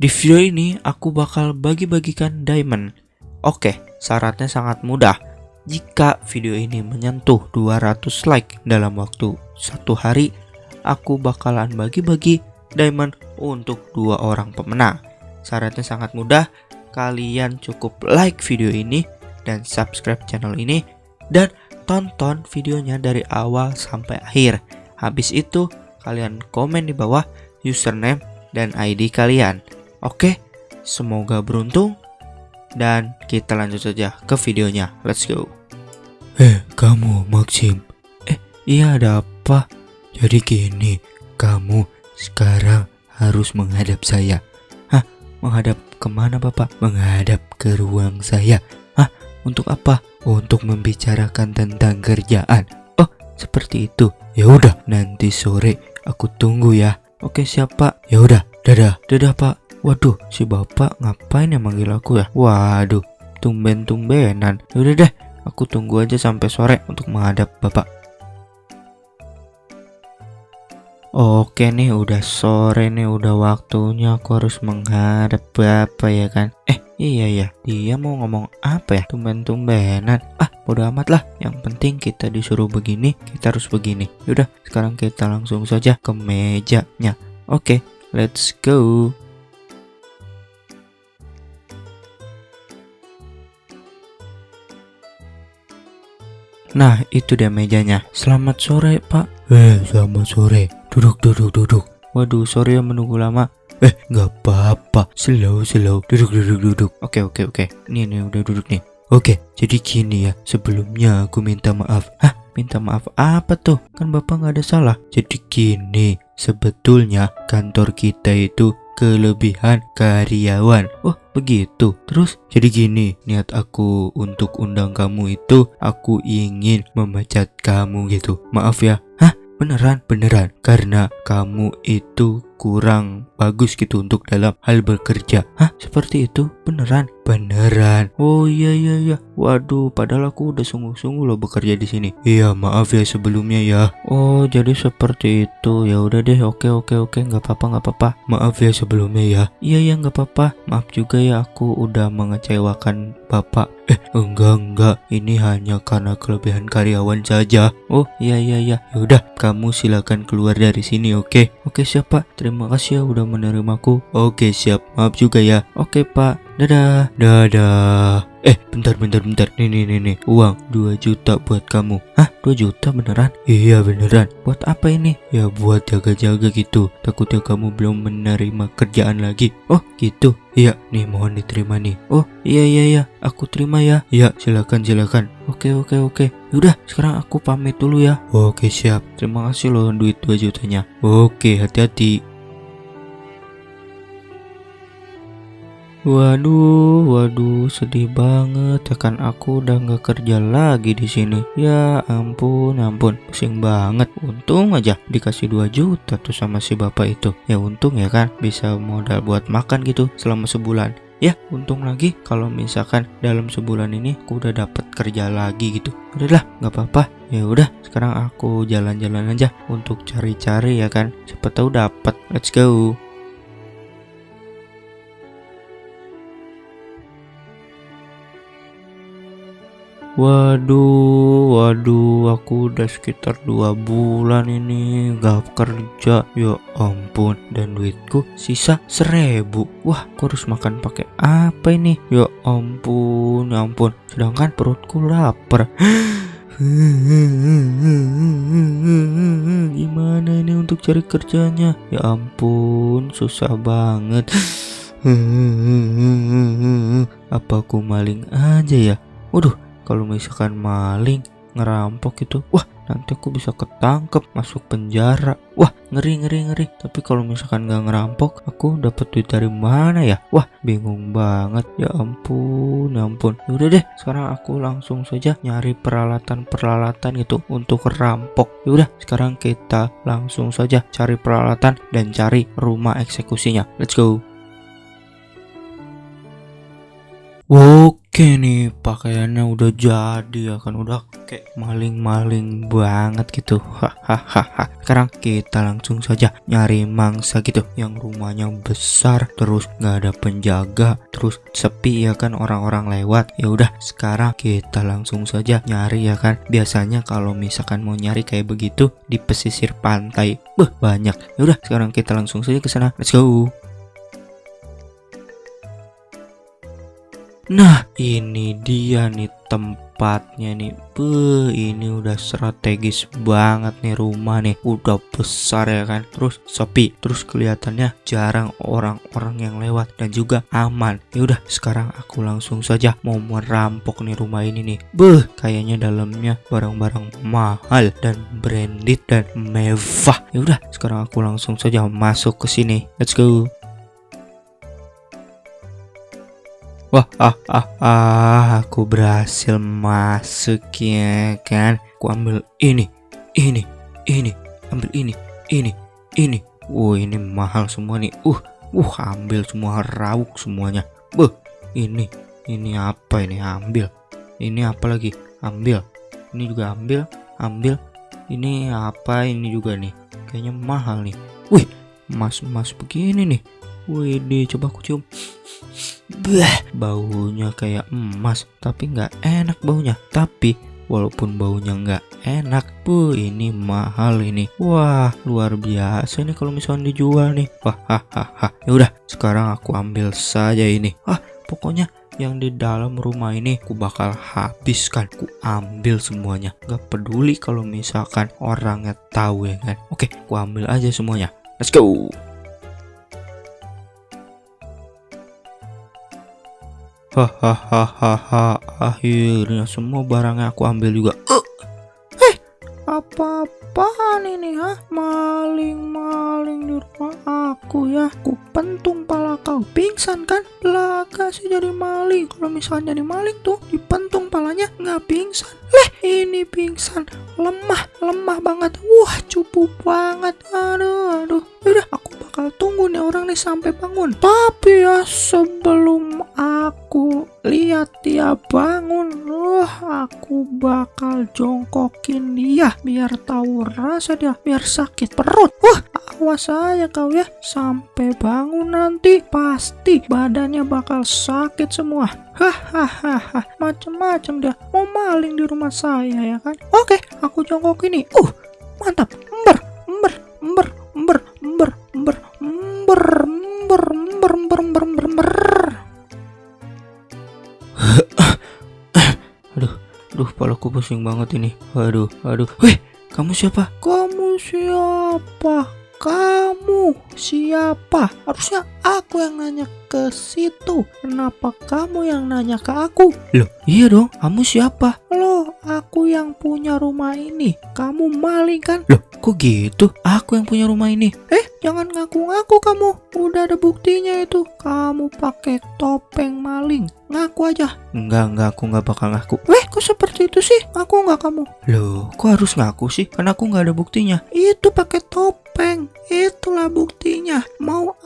Di video ini aku bakal bagi-bagikan diamond. Oke, syaratnya sangat mudah. Jika video ini menyentuh 200 like dalam waktu satu hari, aku bakalan bagi-bagi diamond untuk dua orang pemenang. Syaratnya sangat mudah, kalian cukup like video ini dan subscribe channel ini dan tonton videonya dari awal sampai akhir. Habis itu, kalian komen di bawah username dan ID kalian. Oke, semoga beruntung dan kita lanjut saja ke videonya. Let's go. Eh, kamu Maxim. Eh, iya ada apa? Jadi gini, kamu sekarang harus menghadap saya. Hah? Menghadap ke mana Bapak? Menghadap ke ruang saya. Hah? Untuk apa? Untuk membicarakan tentang kerjaan. Oh, seperti itu. Ya udah, nanti sore aku tunggu ya. Oke, siapa? Ya udah, dadah. Dadah, Pak. Waduh, si Bapak ngapain yang manggil aku ya? Waduh, tumben-tumbenan. Yaudah deh, aku tunggu aja sampai sore untuk menghadap Bapak. Oke nih udah sore nih udah waktunya aku harus menghadap Bapak ya kan? Eh iya ya dia mau ngomong apa ya? Tumben-tumbenan. Ah bodo amat lah. Yang penting kita disuruh begini kita harus begini. Yaudah sekarang kita langsung saja ke mejanya. Oke let's go Nah itu dia mejanya Selamat sore pak Eh, selamat sore. Duduk, duduk, duduk. Waduh sorry ya menunggu lama Eh, nggak apa-apa. Slow, slow. Duduk, duduk, duduk. Oke oke oke Nih nih udah duduk nih Oke, jadi gini ya. Sebelumnya aku minta maaf. Hah minta maaf apa tuh Kan bapak nggak ada salah Jadi gini, sebetulnya kantor kita itu kelebihan karyawan. Oh begitu Terus jadi gini, niat aku untuk undang kamu itu aku ingin memecat kamu gitu. Maaf ya. Beneran Beneran, karena kamu itu kurang bagus gitu untuk dalam hal bekerja. Hah seperti itu Beneran Beneran. Oh iya iya iya Waduh padahal aku udah sungguh-sungguh loh bekerja di sini Iya, maaf ya sebelumnya ya. Oh jadi seperti itu ya udah deh oke oke oke nggak apa-apa nggak apa-apa Maaf ya sebelumnya ya. Iya ya nggak apa-apa maaf juga ya aku udah mengecewakan bapak Eh, enggak, enggak. Ini hanya karena kelebihan karyawan saja. Oh iya iya iya Yaudah, kamu silakan keluar dari sini, oke? Oke siap pak terima kasih ya udah menerimaku Oke, siap. Maaf juga ya. Oke pak dadah Dadah. Eh, bentar, bentar, bentar. Nih, nih, nih, nih. Uang 2 juta buat kamu. Hah 2 juta beneran Iya, beneran. buat apa ini Ya buat jaga-jaga gitu. Takutnya kamu belum menerima kerjaan lagi. Oh gitu Iya, nih mohon diterima nih. Oh iya iya iya aku terima ya Ya, silakan, silakan. Oke oke oke Yaudah sekarang aku pamit dulu ya Oke, siap. Terima kasih loh duit 2 jutanya Oke, hati-hati. Waduh, waduh, sedih banget ya kan aku udah nggak kerja lagi di sini. Ya ampun, ampun, pusing banget. Untung aja dikasih 2 juta tuh sama si bapak itu. Ya untung ya kan bisa modal buat makan gitu selama sebulan. Ya untung lagi kalau misalkan dalam sebulan ini aku udah dapat kerja lagi gitu. Udahlah, nggak apa-apa. Ya udah, sekarang aku jalan-jalan aja untuk cari-cari ya kan. Siapa tahu dapat. Let's go. Waduh, waduh, aku udah sekitar dua bulan ini gak kerja. Ya ampun, dan duitku sisa seribu. Wah, aku harus makan pakai apa ini? Ya ampun, ya ampun. Sedangkan perutku lapar. Gimana ini untuk cari kerjanya? Ya ampun, susah banget. Apa aku maling aja ya? Waduh, kalau misalkan maling ngerampok itu wah nanti aku bisa ketangkep masuk penjara. Wah ngeri ngeri ngeri. Tapi kalau misalkan nggak ngerampok aku dapat duit dari mana ya? Wah bingung banget. Ya ampun ya ampun. Udah deh sekarang aku langsung saja nyari peralatan peralatan itu untuk rampok. Yaudah sekarang kita langsung saja cari peralatan dan cari rumah eksekusinya. Let's go. Oke. Oke nih pakaiannya udah jadi ya kan udah kayak maling-maling banget gitu. Hahaha. Sekarang kita langsung saja nyari mangsa gitu yang rumahnya besar terus nggak ada penjaga terus sepi ya kan orang-orang lewat. Ya udah sekarang kita langsung saja nyari ya kan. Biasanya kalau misalkan mau nyari kayak begitu di pesisir pantai. Beh banyak. Ya udah sekarang kita langsung saja ke sana. Let's go Nah, ini dia nih tempatnya nih. Beuh, ini udah strategis banget nih rumah nih. Udah besar ya kan. Terus sepi, terus kelihatannya jarang orang-orang yang lewat dan juga aman. Ya udah, sekarang aku langsung saja mau merampok nih rumah ini nih. Beuh, kayaknya dalamnya barang-barang mahal dan branded dan mewah. Ya udah, sekarang aku langsung saja masuk ke sini. Let's go. Wah, ah, ah, ah, aku berhasil masuk ya kan. Aku ambil ini, ini, ini, ambil ini, ini, ini. Uh, ini mahal semua nih. Uh, uh, ambil semua rauk semuanya. Buh, ini, ini apa ini? Ambil. Ini apa lagi? Ambil. Ini juga ambil, ambil. Ini apa? Ini juga nih. Kayaknya mahal nih. Wih, emas-emas begini nih. Wih, coba aku cium. Bah, baunya kayak emas, tapi nggak enak baunya. Tapi walaupun baunya nggak enak, bu ini mahal ini. Wah, luar biasa nih kalau misalnya dijual nih. Wah, hahaha. Ya udah, sekarang aku ambil saja ini. Ah, pokoknya yang di dalam rumah ini aku bakal habiskan aku ambil semuanya Gak peduli kalau misalkan orangnya tahu ya kan oke aku ambil aja semuanya let's go Hahaha, akhirnya semua barangnya aku ambil juga. Uh, eh, apa-apaan ini ha? Maling-maling di rumah aku ya. Aku pentung pala kau. Pingsan kan? Laga sih jadi maling. Kalau misalnya jadi maling tuh, dipentung palanya nggak pingsan. Leh, ini pingsan. Lemah, lemah banget. Wah, cupu banget. Aduh, aduh. Udah, aku bakal tunggu nih orang nih sampai bangun. Tapi ya sebelum lihat dia bangun, wah aku bakal jongkokin dia biar tahu rasa dia, biar sakit perut. Wah, awas aja kau ya, sampai bangun nanti pasti badannya bakal sakit semua. Hahaha, macam-macam dia mau maling di rumah saya ya kan? Oke, aku jongkok ini. Uh, mantap. Ember, ember, ember, ember, aduh, aduh, palaku pusing banget ini. Aduh, aduh. Weh, kamu siapa? Kamu siapa? Kamu siapa? Harusnya aku yang nanya ke situ. Kenapa kamu yang nanya ke aku? Loh, iya dong. Kamu siapa? Loh, aku yang punya rumah ini. Kamu maling kan? Loh, kok gitu? Aku yang punya rumah ini. Eh, jangan ngaku-ngaku kamu. Udah ada buktinya itu. Kamu pakai topeng maling. Ngaku aja. Enggak, enggak, aku nggak bakal ngaku. Weh, kok seperti itu sih? Ngaku nggak kamu? Loh, kok harus ngaku sih? Karena aku nggak ada buktinya. Itu pakai topeng. Itulah buktinya. Mau aku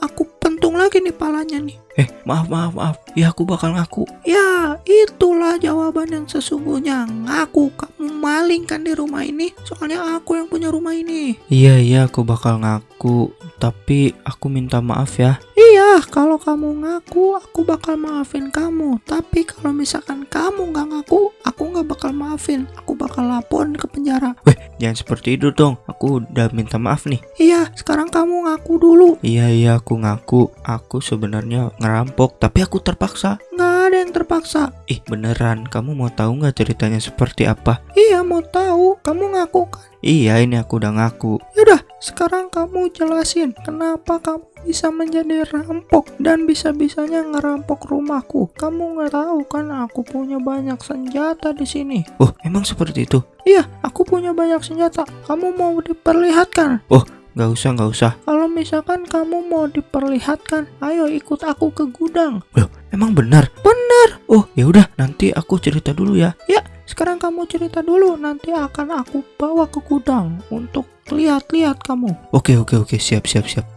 nih. Eh, maaf, maaf, maaf. Ya, aku bakal ngaku. Ya, itulah jawaban yang sesungguhnya. Ngaku kamu maling kan di rumah ini. Soalnya aku yang punya rumah ini. Iya, iya, aku bakal ngaku. Tapi aku minta maaf ya. Iya, kalau kamu ngaku, aku bakal maafin kamu. Tapi kalau misalkan kamu nggak ngaku, aku nggak bakal maafin. Aku bakal laporin ke penjara. Weh, jangan seperti itu dong. Aku udah minta maaf nih. Iya, sekarang kamu ngaku dulu. Iya, iya, aku ngaku. Aku sebenarnya ngerampok, tapi aku terpaksa. Nggak ada yang terpaksa. Ih, beneran. Kamu mau tahu nggak ceritanya seperti apa? Iya, mau tahu. Kamu ngaku kan? Iya, ini aku udah ngaku. Yaudah, sekarang kamu jelasin kenapa kamu bisa menjadi rampok dan bisa-bisanya ngerampok rumahku. Kamu nggak tahu kan aku punya banyak senjata di sini. Oh, emang seperti itu? Iya, aku punya banyak senjata. Kamu mau diperlihatkan? Oh, Gak usah, gak usah. Kalau misalkan kamu mau diperlihatkan, ayo ikut aku ke gudang. Loh, emang benar? Benar. Oh, ya udah, nanti aku cerita dulu ya. Ya, sekarang kamu cerita dulu, nanti akan aku bawa ke gudang untuk lihat-lihat kamu. Oke, oke, oke, siap, siap, siap.